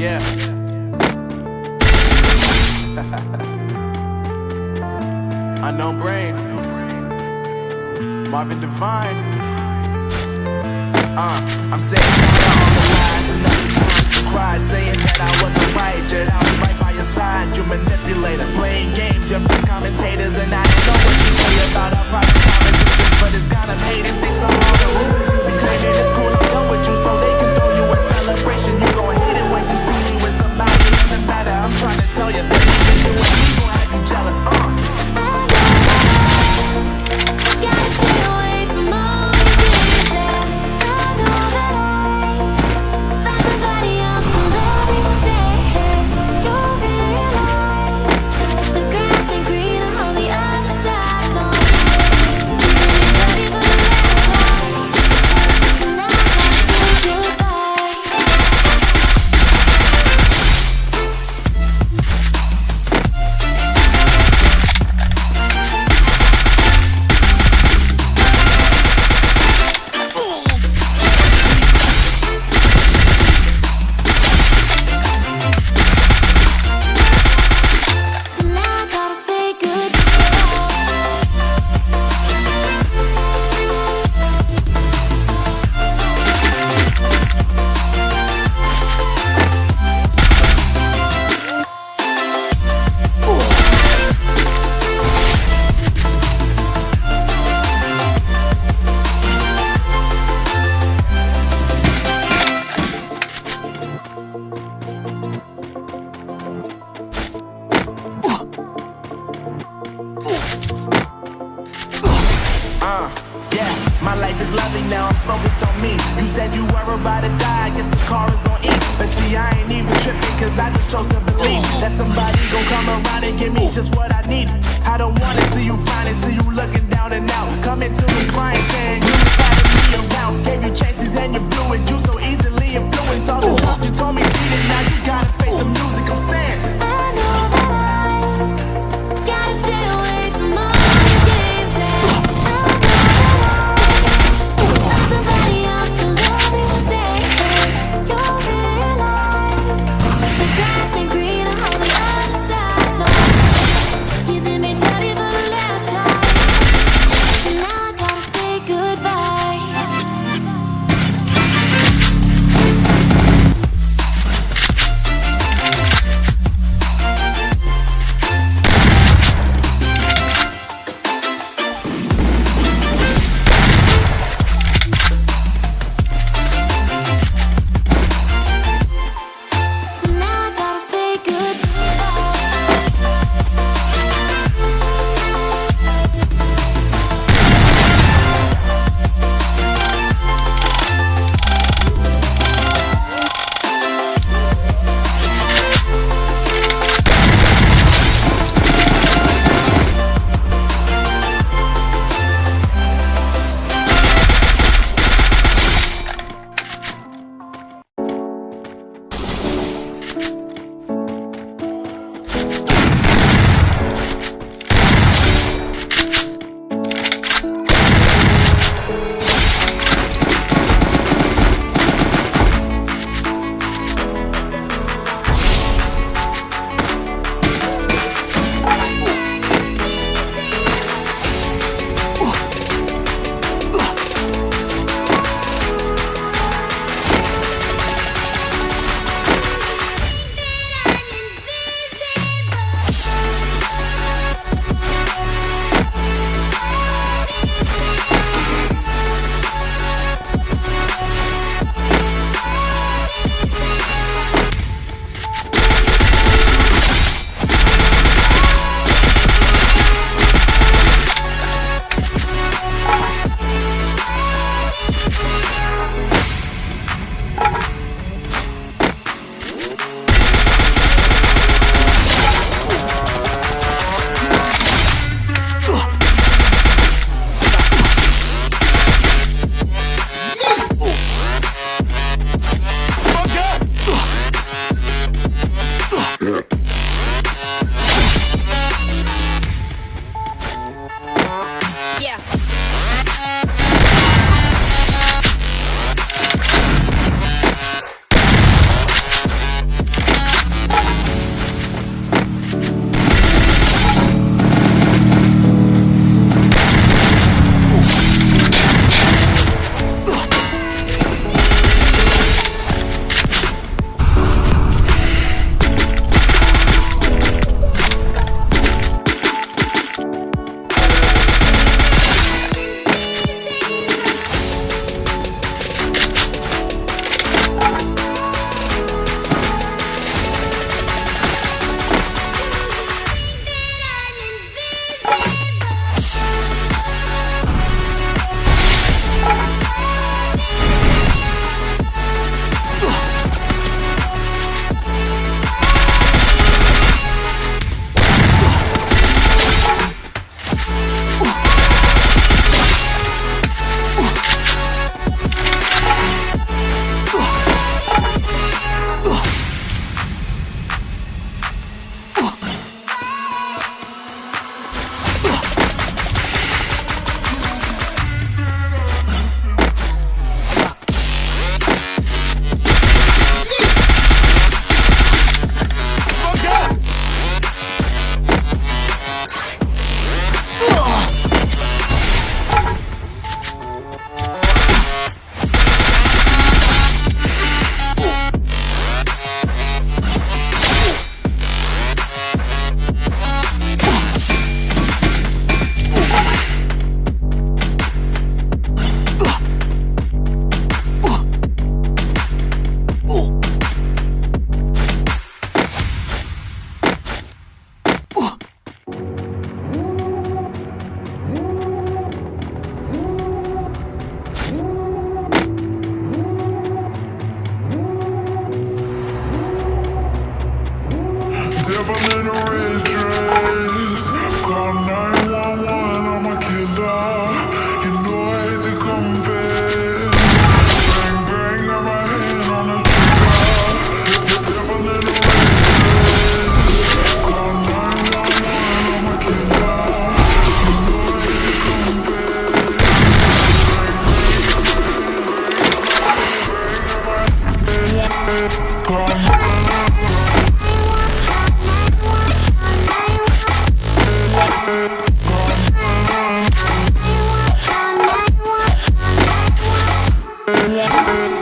Yeah. Unknown brain. Marvin Divine. Uh, I'm saying all the lies enough times you cried, saying that I wasn't right, yet I was right your side. You manipulator, playing games, your best commentators, and I know what you say about our private conversations, but it's got 'em hating thanks to all the rumors said you were about to die, I guess the car is on E. But see, I ain't even tripping, cause I just chose to believe that somebody gon' come around and give me just what I need. I don't wanna see you finally see you looking down and out. Coming to me crying, saying you were me around. Gave you chances and you blew it, you so easily influenced all the times you told yeah.